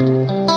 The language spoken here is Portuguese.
Música